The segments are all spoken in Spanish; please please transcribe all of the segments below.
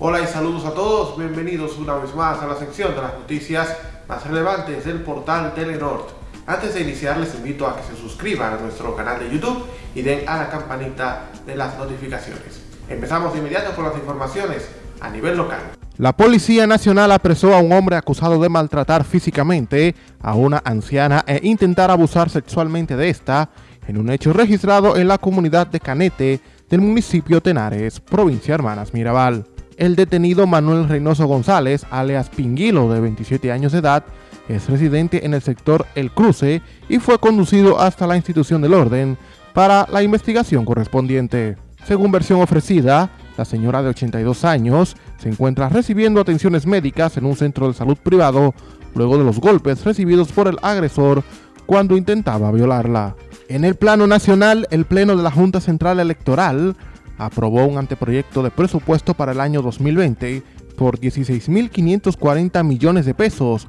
Hola y saludos a todos, bienvenidos una vez más a la sección de las noticias más relevantes del portal Telenord. Antes de iniciar les invito a que se suscriban a nuestro canal de YouTube y den a la campanita de las notificaciones. Empezamos de inmediato con las informaciones a nivel local. La Policía Nacional apresó a un hombre acusado de maltratar físicamente a una anciana e intentar abusar sexualmente de esta en un hecho registrado en la comunidad de Canete del municipio Tenares, provincia Hermanas Mirabal. El detenido Manuel Reynoso González, alias Pinguilo, de 27 años de edad, es residente en el sector El Cruce y fue conducido hasta la institución del orden para la investigación correspondiente. Según versión ofrecida, la señora de 82 años se encuentra recibiendo atenciones médicas en un centro de salud privado luego de los golpes recibidos por el agresor cuando intentaba violarla. En el plano nacional, el Pleno de la Junta Central Electoral aprobó un anteproyecto de presupuesto para el año 2020 por 16.540 millones de pesos,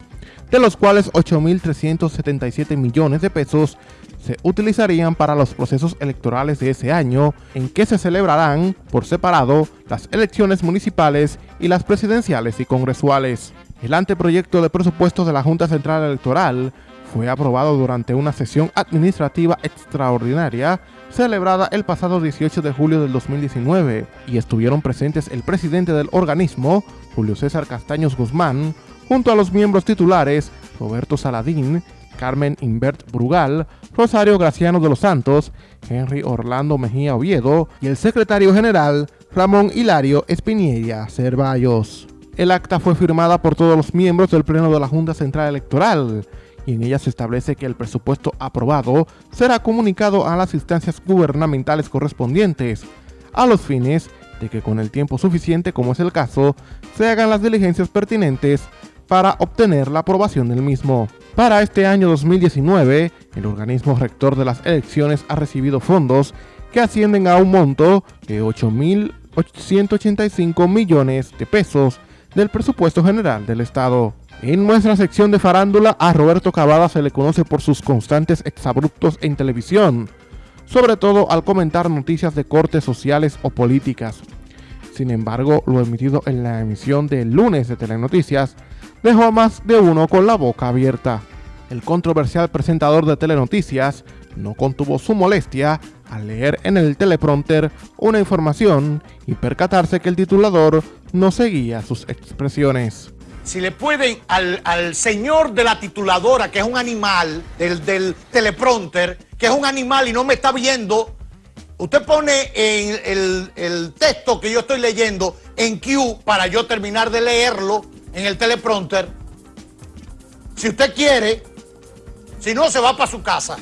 de los cuales 8.377 millones de pesos se utilizarían para los procesos electorales de ese año, en que se celebrarán por separado las elecciones municipales y las presidenciales y congresuales. El anteproyecto de presupuesto de la Junta Central Electoral fue aprobado durante una sesión administrativa extraordinaria celebrada el pasado 18 de julio del 2019 y estuvieron presentes el presidente del organismo, Julio César Castaños Guzmán, junto a los miembros titulares Roberto Saladín, Carmen Invert Brugal, Rosario Graciano de los Santos, Henry Orlando Mejía Oviedo y el secretario general Ramón Hilario Espiniella Cervallos. El acta fue firmada por todos los miembros del Pleno de la Junta Central Electoral y en ella se establece que el presupuesto aprobado será comunicado a las instancias gubernamentales correspondientes, a los fines de que con el tiempo suficiente, como es el caso, se hagan las diligencias pertinentes para obtener la aprobación del mismo. Para este año 2019, el organismo rector de las elecciones ha recibido fondos que ascienden a un monto de 8.885 millones de pesos del presupuesto general del Estado. En nuestra sección de farándula, a Roberto Cavada se le conoce por sus constantes exabruptos en televisión, sobre todo al comentar noticias de cortes sociales o políticas. Sin embargo, lo emitido en la emisión del lunes de Telenoticias dejó más de uno con la boca abierta. El controversial presentador de Telenoticias no contuvo su molestia al leer en el teleprompter una información y percatarse que el titulador no seguía sus expresiones si le pueden al, señor de la tituladora, que es un animal, del, del teleprompter, que es un animal y no me está viendo, usted pone en el, el, texto que yo estoy leyendo en Q para yo terminar de leerlo en el teleprompter. Si usted quiere, si no, se va para su casa.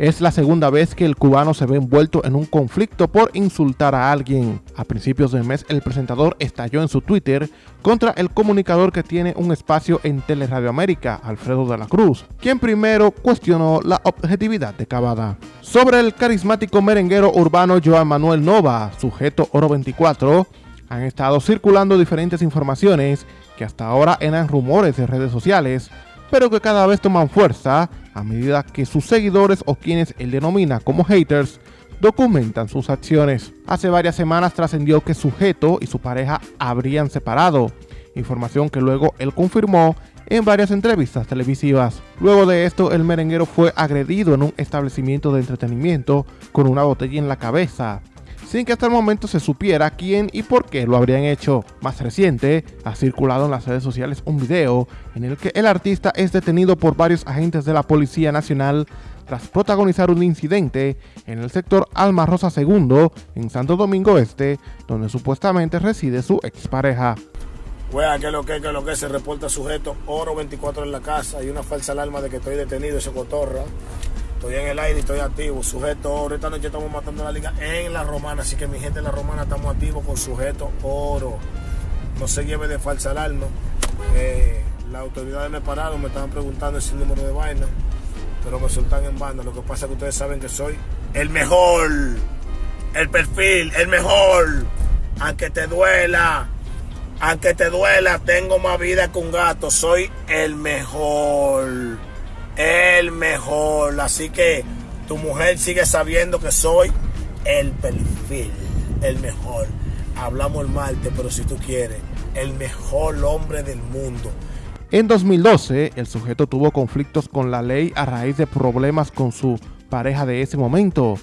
Es la segunda vez que el cubano se ve envuelto en un conflicto por insultar a alguien. A principios del mes, el presentador estalló en su Twitter contra el comunicador que tiene un espacio en Teleradio América, Alfredo de la Cruz, quien primero cuestionó la objetividad de Cavada. Sobre el carismático merenguero urbano Joan Manuel Nova, sujeto Oro 24, han estado circulando diferentes informaciones que hasta ahora eran rumores en redes sociales, pero que cada vez toman fuerza a medida que sus seguidores o quienes él denomina como haters documentan sus acciones. Hace varias semanas trascendió que Sujeto y su pareja habrían separado, información que luego él confirmó en varias entrevistas televisivas. Luego de esto, el merenguero fue agredido en un establecimiento de entretenimiento con una botella en la cabeza, sin que hasta el momento se supiera quién y por qué lo habrían hecho. Más reciente, ha circulado en las redes sociales un video en el que el artista es detenido por varios agentes de la Policía Nacional tras protagonizar un incidente en el sector Alma Rosa II en Santo Domingo Este, donde supuestamente reside su expareja. Wea, que lo que, que lo que se reporta sujeto, oro 24 en la casa y una falsa alarma de que estoy detenido, ese cotorra. Estoy en el aire y estoy activo. Sujeto oro. Esta noche estamos matando la liga en la romana. Así que mi gente en la romana estamos activos con sujeto oro. No se lleve de falsa alarma. Eh, las autoridades me pararon, me estaban preguntando ese número de vaina. Pero me soltan en banda. Lo que pasa es que ustedes saben que soy el mejor. El perfil, el mejor. Aunque te duela. Aunque te duela, tengo más vida que un gato. Soy el mejor el mejor. Así que tu mujer sigue sabiendo que soy el perfil, el mejor. hablamos el pero si tú quieres, el mejor hombre del mundo. En 2012, el sujeto tuvo conflictos con la ley a raíz de problemas con su pareja de ese momento.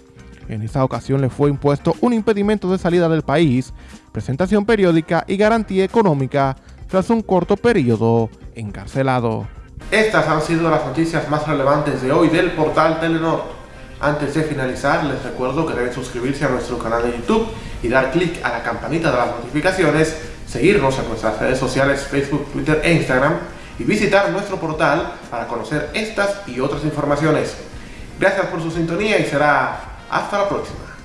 En esa ocasión le fue impuesto un impedimento de salida del país, presentación periódica y garantía económica tras un corto periodo encarcelado. Estas han sido las noticias más relevantes de hoy del portal Telenor. Antes de finalizar, les recuerdo que deben suscribirse a nuestro canal de YouTube y dar clic a la campanita de las notificaciones, seguirnos en nuestras redes sociales Facebook, Twitter e Instagram y visitar nuestro portal para conocer estas y otras informaciones. Gracias por su sintonía y será hasta la próxima.